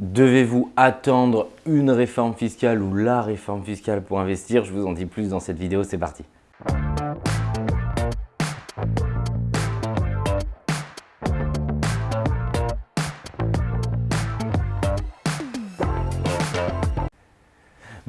Devez-vous attendre une réforme fiscale ou la réforme fiscale pour investir? Je vous en dis plus dans cette vidéo, c'est parti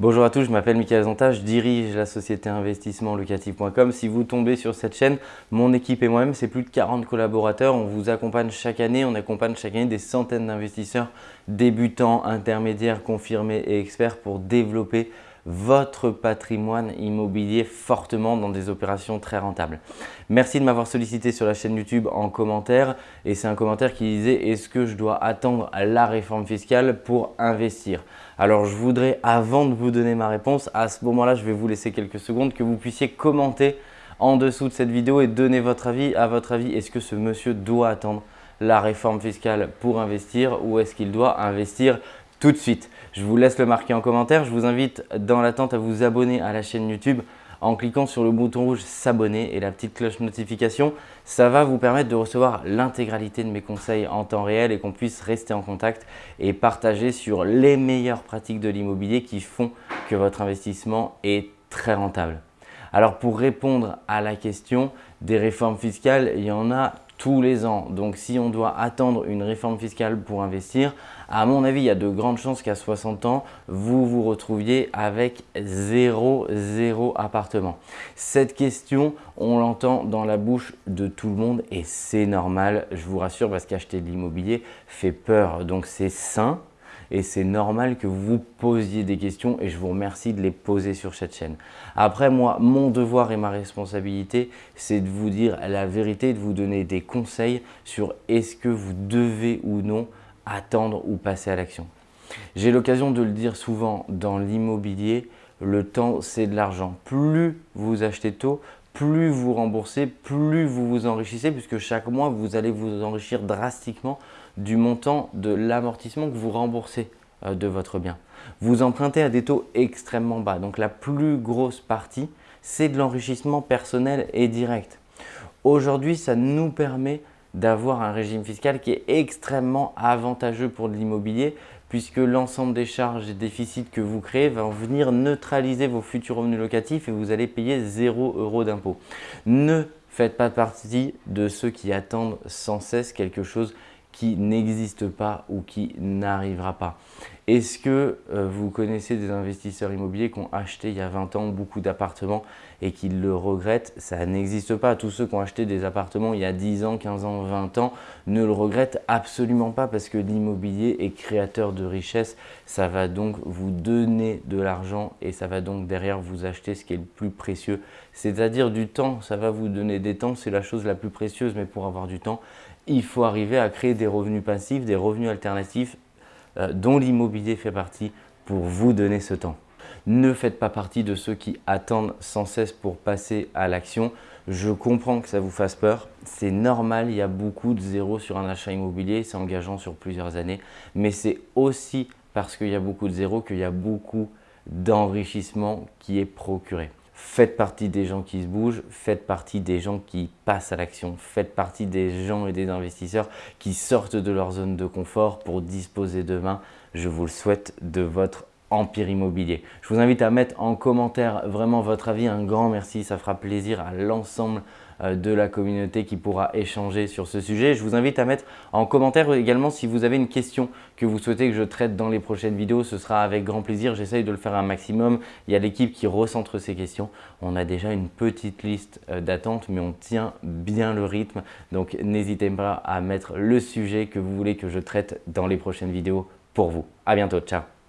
Bonjour à tous, je m'appelle Michael Zonta, je dirige la société investissement locatif.com. Si vous tombez sur cette chaîne, mon équipe et moi-même, c'est plus de 40 collaborateurs. On vous accompagne chaque année, on accompagne chaque année des centaines d'investisseurs débutants, intermédiaires, confirmés et experts pour développer votre patrimoine immobilier fortement dans des opérations très rentables. Merci de m'avoir sollicité sur la chaîne YouTube en commentaire et c'est un commentaire qui disait « Est-ce que je dois attendre la réforme fiscale pour investir ?» Alors je voudrais, avant de vous donner ma réponse, à ce moment-là, je vais vous laisser quelques secondes que vous puissiez commenter en dessous de cette vidéo et donner votre avis. À votre avis, est-ce que ce monsieur doit attendre la réforme fiscale pour investir ou est-ce qu'il doit investir tout de suite. Je vous laisse le marquer en commentaire. Je vous invite dans l'attente à vous abonner à la chaîne YouTube en cliquant sur le bouton rouge s'abonner et la petite cloche notification. Ça va vous permettre de recevoir l'intégralité de mes conseils en temps réel et qu'on puisse rester en contact et partager sur les meilleures pratiques de l'immobilier qui font que votre investissement est très rentable. Alors pour répondre à la question des réformes fiscales, il y en a tous les ans. Donc si on doit attendre une réforme fiscale pour investir, à mon avis, il y a de grandes chances qu'à 60 ans, vous vous retrouviez avec zéro, zéro appartement. Cette question, on l'entend dans la bouche de tout le monde et c'est normal, je vous rassure, parce qu'acheter de l'immobilier fait peur. Donc c'est sain, et c'est normal que vous posiez des questions et je vous remercie de les poser sur cette chaîne. Après, moi, mon devoir et ma responsabilité, c'est de vous dire la vérité, de vous donner des conseils sur est-ce que vous devez ou non attendre ou passer à l'action. J'ai l'occasion de le dire souvent dans l'immobilier, le temps c'est de l'argent. Plus vous achetez tôt, plus vous remboursez, plus vous vous enrichissez puisque chaque mois, vous allez vous enrichir drastiquement du montant de l'amortissement que vous remboursez euh, de votre bien. Vous empruntez à des taux extrêmement bas. Donc la plus grosse partie, c'est de l'enrichissement personnel et direct. Aujourd'hui, ça nous permet d'avoir un régime fiscal qui est extrêmement avantageux pour l'immobilier puisque l'ensemble des charges et déficits que vous créez va venir neutraliser vos futurs revenus locatifs et vous allez payer 0 euros d'impôt. Ne faites pas partie de ceux qui attendent sans cesse quelque chose qui n'existe pas ou qui n'arrivera pas. Est-ce que euh, vous connaissez des investisseurs immobiliers qui ont acheté il y a 20 ans beaucoup d'appartements et qui le regrettent? Ça n'existe pas. Tous ceux qui ont acheté des appartements il y a 10 ans, 15 ans, 20 ans ne le regrettent absolument pas parce que l'immobilier est créateur de richesse. Ça va donc vous donner de l'argent et ça va donc derrière vous acheter ce qui est le plus précieux, c'est-à-dire du temps. Ça va vous donner des temps, c'est la chose la plus précieuse, mais pour avoir du temps, il faut arriver à créer des revenus passifs, des revenus alternatifs euh, dont l'immobilier fait partie pour vous donner ce temps. Ne faites pas partie de ceux qui attendent sans cesse pour passer à l'action. Je comprends que ça vous fasse peur. C'est normal, il y a beaucoup de zéros sur un achat immobilier, c'est engageant sur plusieurs années. Mais c'est aussi parce qu'il y a beaucoup de zéros qu'il y a beaucoup d'enrichissement qui est procuré. Faites partie des gens qui se bougent, faites partie des gens qui passent à l'action, faites partie des gens et des investisseurs qui sortent de leur zone de confort pour disposer demain, je vous le souhaite, de votre empire immobilier. Je vous invite à mettre en commentaire vraiment votre avis, un grand merci, ça fera plaisir à l'ensemble euh, de la communauté qui pourra échanger sur ce sujet. Je vous invite à mettre en commentaire également si vous avez une question que vous souhaitez que je traite dans les prochaines vidéos. Ce sera avec grand plaisir. J'essaye de le faire un maximum. Il y a l'équipe qui recentre ces questions. On a déjà une petite liste euh, d'attente, mais on tient bien le rythme. Donc, n'hésitez pas à mettre le sujet que vous voulez que je traite dans les prochaines vidéos pour vous. À bientôt. Ciao